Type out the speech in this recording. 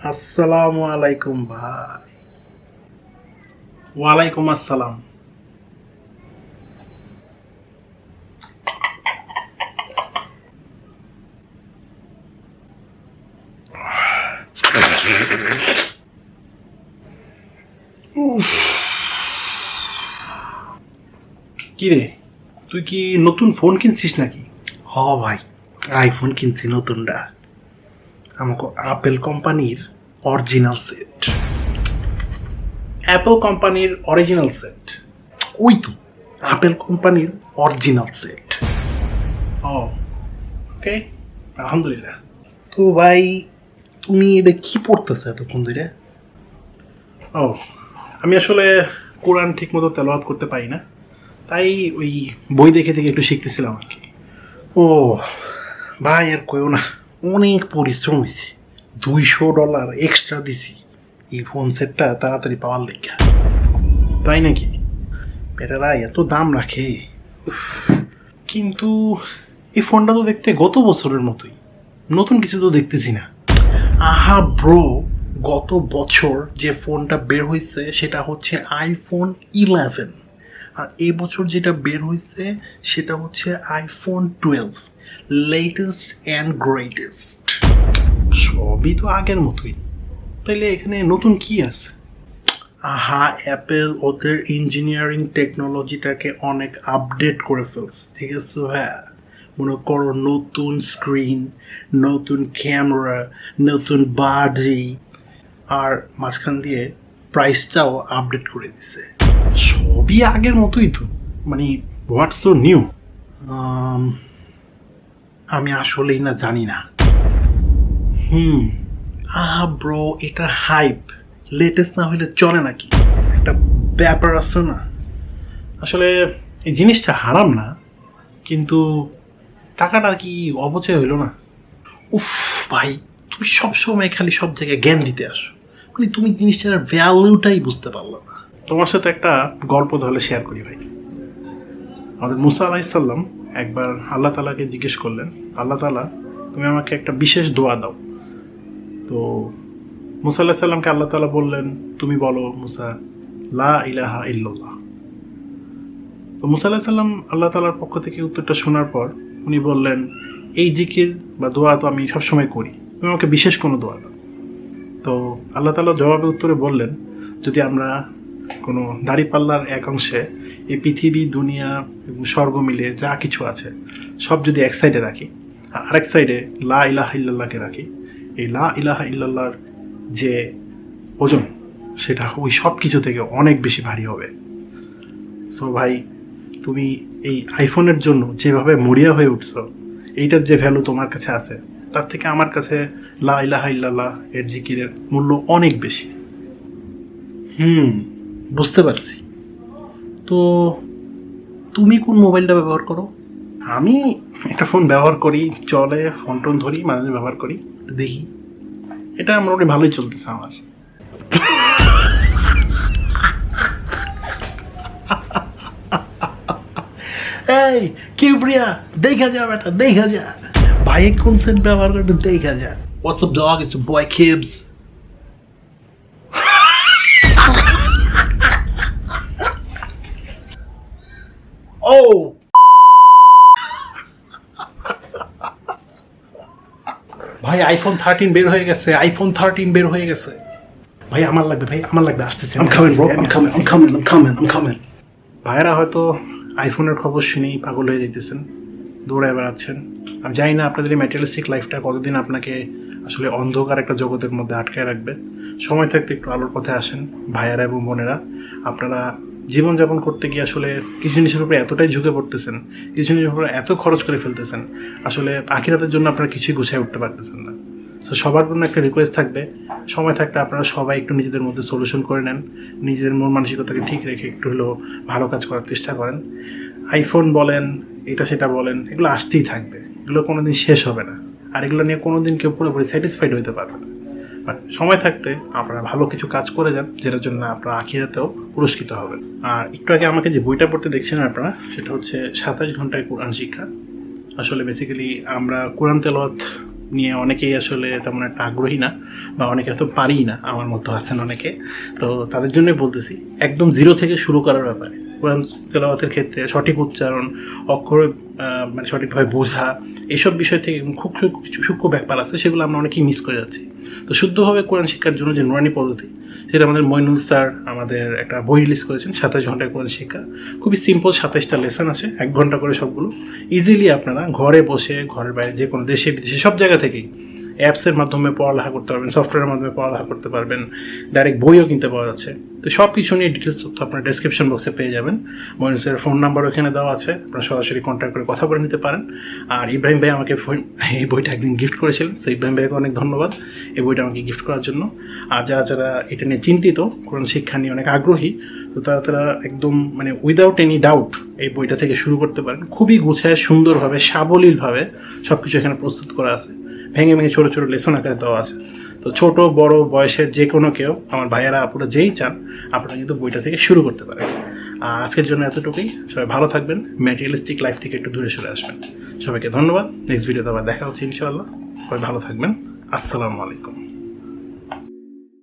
আসসালামু আলাইকুম ভাই ওয়ালাইকুম আসসালাম কি রে তুই কি নতুন ফোন কিনছিস নাকি? হ, ভাই। আইফোন কিনছি, নতুনটা। আমাকে আপেল কোম্পানির অরিজিনাল সেট অ্যাপল কোম্পানির অরিজিনাল সেট ওই তো আপেল কোম্পানির অরিজিনাল সেট ও, ওকে, আলহামদুলিল্লাহ। তো ভাই, তুমি এটা কি পড়তেছো এতক্ষণ ধরে? ও, আমি আসলে কোরআন ঠিক মতো তেলাওয়াত করতে পারি না। তাই ওই বই দেখে দেখে একটু শিখতেছিলাম আর কি। ও, ভাই আর কইও না। অনেক পরিশ্রম হয়েছে। দুইশো ডলার এক্সট্রা দিছি। এই ফোন সেটটা তাড়াতাড়ি পাওয়ার লেগে। তাই নাকি? বেটারা এত দাম রাখে। কিন্তু এই ফোনটা তো দেখতে গত বছরের মতোই। নতুন কিছু তো দেখতেছি না। আহা ব্রো গত বছর যে ফোনটা বের হয়েছে সেটা হচ্ছে আইফোন ইলেভেন আর এই বছর যেটা বের হয়েছে সেটা হচ্ছে iPhone twelve latest and greatest সবই তো আগের মতোই। তাইলে এখানে নতুন কি আছে? আহা অ্যাপেল ওদের ইঞ্জিনিয়ারিং টেকনোলজিটাকে অনেক আপডেট করে ফেলছে ঠিক আছে হ্যাঁ মনে করো নতুন স্ক্রিন নতুন ক্যামেরা নতুন বাজি আর মাঝখান দিয়ে প্রাইসটাও আপডেট করে দিছে। সবই আগের মতোই তো মানে হোয়াটস নিউ আমি আসলেই না জানি না। হুম, আহা ব্রো, এটা হাইপ। লেটেস্ট না হলে চলে নাকি? একটা ব্যাপার আছে না। আসলে এই জিনিসটা হারাম না, কিন্তু টাকাটা কি অপচয় হইল না? উফ ভাই, তুমি সবসময় খালি সব জায়গায় জ্ঞান দিতে আসো। মানে তুমি জিনিসটার ভ্যালুটাই বুঝতে পারল না। তোমার সাথে একটা গল্প তাহলে শেয়ার করি ভাই। আমাদের মুসা আলাইসাল্লাম একবার আল্লাহ তালাকে জিজ্ঞেস করলেন, আল্লাহ তালা তুমি আমাকে একটা বিশেষ দোয়া দাও। তো মুসা আল্লাহ সাল্লামকে আল্লাহ তালা বললেন, তুমি বলো মুসা, লা ইলাহা ইল্লাল্লাহ। তো মুসা আল্লাহ সাল্লাম আল্লাহ তালার পক্ষ থেকে উত্তরটা শোনার পর উনি বললেন, এই জিকির বা দোয়া তো আমি সবসময় করি, তুমি আমাকে বিশেষ কোনো দোয়া দাও। তো আল্লাহ তালা জবাবে উত্তরে বললেন, যদি আমরা কোনো দাড়িপাল্লার এক অংশে এই পৃথিবী, দুনিয়া এবং স্বর্গ মিলে যা কিছু আছে, সব যদি এক সাইডে রাখি, আর আরেক সাইডে লা ইলাহা ইল্লাল্লাহকে রাখি, এই লা ইলাহা ইল্লাল্লাহর যে ওজন, সেটা ওই সব কিছু থেকে অনেক বেশি ভারী হবে। সো ভাই, তুমি এই আইফোনের জন্য যেভাবে মরিয়া হয়ে উঠছো, এইটার যে ভ্যালু তোমার কাছে আছে, তার থেকে আমার কাছে লা ইলাহা ইল্লাল্লাহ এর জিকিরের মূল্য অনেক বেশি। হুম, বুঝতে পারছি। তো তুমি কোন মোবাইলটা ব্যবহার করো? আমি একটা ফোন ব্যবহার করি চলে ফোন টোন ধরি মাঝে মাঝে ব্যবহার করি দেখি। এটা মোটামুটি ভালোই চলতেছে আমার। এই কিউব্রিয়া দেখা যা বেটা দেখা যা। ভাই কোন সেট ব্যবহার করে দেখা যা। What's up dog? It's your oh! ভাই আইফোন থার্টিন বের হয়ে গেছে আইফোন থার্টিন বের হয়ে গেছে। ভাই আমার লাগবে ভাই আমার লাগবে আসতেছে I'm coming bro I'm coming I'm coming I'm coming I'm coming ভাইয়েরা হয়তো আইফোনের খবর শুনেই পাগল হয়ে যেতেছেন দৌড়ায় বেড়াচ্ছেন। আমি জানি না আপনাদের এই ম্যাটেরিয়ালিস্টিক লাইফটা কতদিন আপনাকে আসলে অন্ধকার একটা জগতের মধ্যে আটকায় রাখবে। সময় থাকতে একটু আলোর পথে আসেন ভাইয়ারা এবং বোনেরা। আপনারা জীবনযাপন করতে গিয়ে আসলে কিছু জিনিসের উপরে এতটাই ঝুঁকে পড়তেছেন, কিছু জিনিসের উপরে এত খরচ করে ফেলতেছেন, আসলে আখিরাতের জন্য আপনারা কিছুই গুছিয়ে উঠতে পারতেছেন না। সো সবার জন্য একটা রিকোয়েস্ট থাকবে, সময় থাকতে আপনারা সবাই একটু নিজেদের মধ্যে সলিউশন করে নেন, নিজেদের মন মানসিকতাকে ঠিক রেখে একটু হলেও ভালো কাজ করার চেষ্টা করেন। আইফোন বলেন, এটা সেটা বলেন, এগুলো আসতেই থাকবে, এগুলো কোনোদিন শেষ হবে না। আর এগুলো নিয়ে কোনোদিন কেউ পুরোপুরি স্যাটিসফাইড হতে পারবে না। বাট সময় থাকতে আপনারা ভালো কিছু কাজ করে যান, যেটার জন্য আপনারা আখিরাতেও পুরস্কৃত হবেন। আর একটু আগে আমাকে যে বইটা পড়তে দেখছেন আপনারা, সেটা হচ্ছে সাতাশ ঘন্টায় কোরআন শিক্ষা। আসলে বেসিক্যালি আমরা কোরআন তেলাওয়াত নিয়ে অনেকেই আসলে তেমন একটা আগ্রহী না, বা অনেকে হয়তো পারি না, আমার মতো আছেন অনেকে। তো তাদের জন্যই বলতেছি, একদম জিরো থেকে শুরু করার ব্যাপারে। কোরআন তেলাওয়াতের ক্ষেত্রে সঠিক উচ্চারণ, অক্ষর মানে সঠিকভাবে বোঝা এইসব বিষয় থেকে খুব সূক্ষ্ম ব্যাপার আছে, সেগুলো আমরা অনেকেই মিস করে যাচ্ছি। তো শুদ্ধভাবে কোরআন শিক্ষার জন্য যে নুরানি পদ্ধতি, সেটা আমাদের মইনুল স্যার আমাদের একটা বই রিলিজ করেছেন, সাতাশ ঘন্টায় কোরআন শিক্ষা। খুবই সিম্পল সাতাইশটা লেসন আছে, এক ঘণ্টা করে সবগুলো। ইজিলি আপনারা ঘরে বসে, ঘরের বাইরে যে কোনো দেশে, বিদেশে, সব জায়গা থেকেই অ্যাপসের মাধ্যমে পড়ালেখা করতে পারবেন, সফটওয়্যারের মাধ্যমে পড়ালেখা করতে পারবেন ডাইরেক্ট বইও কিনতে পাওয়া যাচ্ছে। তো সব কিছু নিয়ে ডিটেলস তথ্য আপনার ডেসক্রিপশন বক্সে পেয়ে যাবেন। মহিনুসের ফোন নাম্বার ওখানে দেওয়া আছে, আপনারা সরাসরি কন্ট্যাক্ট করে কথা বলে নিতে পারেন। আর ইব্রাহিম ভাই আমাকে এই বইটা একদিন গিফট করেছিলেন সেই ইব্রাহিম ভাইকে অনেক ধন্যবাদ এই বইটা আমাকে গিফট করার জন্য। আর যারা যারা এটা নিয়ে চিন্তিত কোন শিক্ষা নিয়ে অনেক আগ্রহী, তো তারা তারা একদম মানে উইদাউট এনি ডাউট এই বইটা থেকে শুরু করতে পারেন। খুবই গুছায়, সুন্দরভাবে, সাবলীলভাবে সব কিছু এখানে প্রস্তুত করা আছে। ভেঙে ভেঙে ছোটো ছোটো লেসন আকারে দেওয়া আছে। তো ছোটো, বড়, বয়সের যে কোনো কেউ, আমার ভাইয়েরা আপনারা যেই চান, আপনারা কিন্তু বইটা থেকে শুরু করতে পারেন। আর আজকের জন্য এতটুকুই। সবাই ভালো থাকবেন, ম্যাটেরিয়ালিস্টিক লাইফ থেকে একটু দূরে সরে আসবেন। সবাইকে ধন্যবাদ। নেক্সট ভিডিওতে আবার দেখা হচ্ছে, ইনশাআল্লাহ। সবাই ভালো থাকবেন। আসসালামু আলাইকুম।